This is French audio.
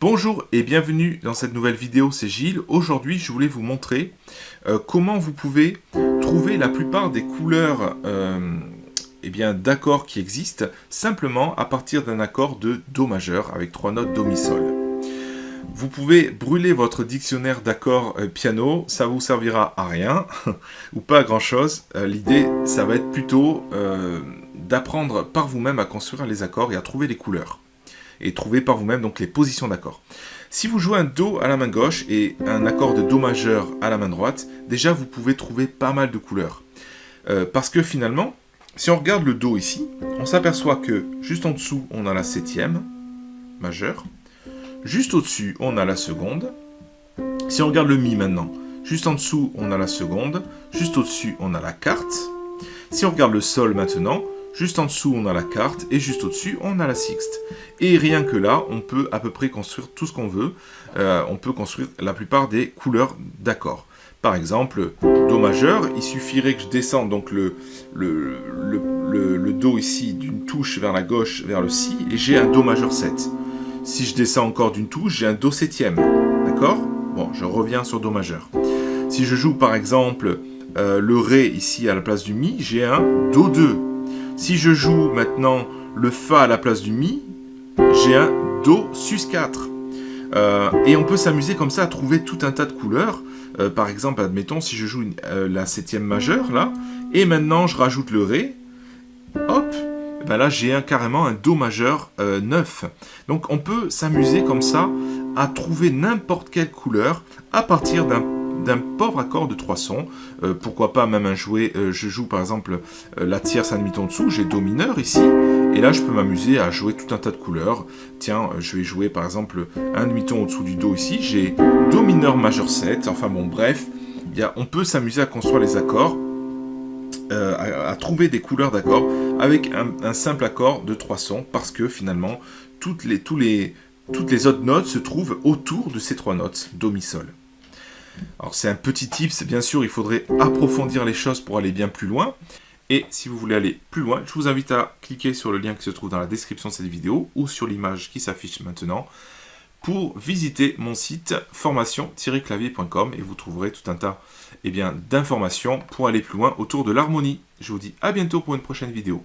Bonjour et bienvenue dans cette nouvelle vidéo, c'est Gilles. Aujourd'hui, je voulais vous montrer euh, comment vous pouvez trouver la plupart des couleurs euh, eh d'accords qui existent simplement à partir d'un accord de Do majeur avec trois notes Do, Mi, Sol. Vous pouvez brûler votre dictionnaire d'accords euh, piano, ça vous servira à rien ou pas à grand chose. L'idée, ça va être plutôt d'apprendre par vous-même à construire les accords et à trouver les couleurs et trouver par vous-même donc les positions d'accords. Si vous jouez un Do à la main gauche et un accord de Do majeur à la main droite, déjà vous pouvez trouver pas mal de couleurs. Euh, parce que finalement, si on regarde le Do ici, on s'aperçoit que juste en dessous, on a la septième majeure. Juste au-dessus, on a la seconde. Si on regarde le Mi maintenant, juste en dessous, on a la seconde. Juste au-dessus, on a la quarte. Si on regarde le Sol maintenant, Juste en dessous, on a la carte, et juste au-dessus, on a la sixte. Et rien que là, on peut à peu près construire tout ce qu'on veut. Euh, on peut construire la plupart des couleurs d'accords. Par exemple, Do majeur, il suffirait que je descende donc le, Do ici d'une touche vers la gauche, vers le Si, et j'ai un Do majeur 7. Si je descends encore d'une touche, j'ai un Do septième. D'accord? Bon, je reviens sur Do majeur. Si je joue par exemple euh, le Ré ici à la place du Mi, j'ai un Do 2. Si je joue maintenant le Fa à la place du Mi, j'ai un Do sus 4. Euh, et on peut s'amuser comme ça à trouver tout un tas de couleurs. Euh, par exemple, admettons, si je joue euh, la septième majeure, là, et maintenant je rajoute le Ré, hop, ben là j'ai un, carrément un Do majeur 9. Donc on peut s'amuser comme ça à trouver n'importe quelle couleur à partir d'un d'un pauvre accord de trois sons. Euh, pourquoi pas même un jouet, euh, je joue par exemple euh, la tierce, un demi-ton dessous, j'ai Do mineur ici, et là je peux m'amuser à jouer tout un tas de couleurs. Tiens, je vais jouer par exemple un demi-ton au-dessous du Do ici, j'ai Do mineur majeur 7, enfin bon bref, y on peut s'amuser à construire les accords, à, trouver des couleurs d'accords avec un, simple accord de trois sons, parce que finalement, toutes les, toutes les autres notes se trouvent autour de ces trois notes, Do, Mi, Sol. Alors c'est un petit tips, bien sûr, il faudrait approfondir les choses pour aller bien plus loin. Et si vous voulez aller plus loin, je vous invite à cliquer sur le lien qui se trouve dans la description de cette vidéo ou sur l'image qui s'affiche maintenant pour visiter mon site formation-clavier.com et vous trouverez tout un tas eh d'informations pour aller plus loin autour de l'harmonie. Je vous dis à bientôt pour une prochaine vidéo.